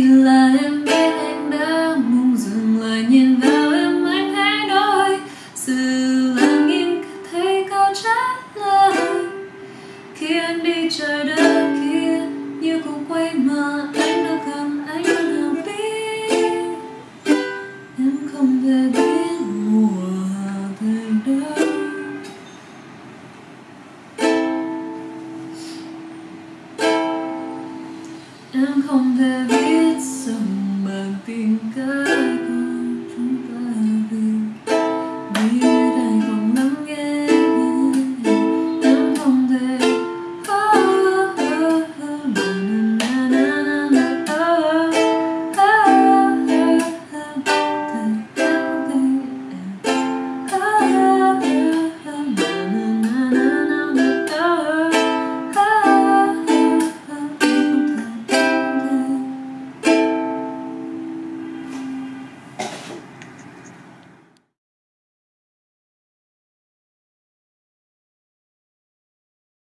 là em biết anh đã mong dừng lại nhìn vào em anh hãy nói. Sự lặng im, thấy câu trả lời. Khi anh đi trời đất kia, như cũng quay mà anh đâu cầm anh đâu nào biết em không về biết mùa về đâu. Em không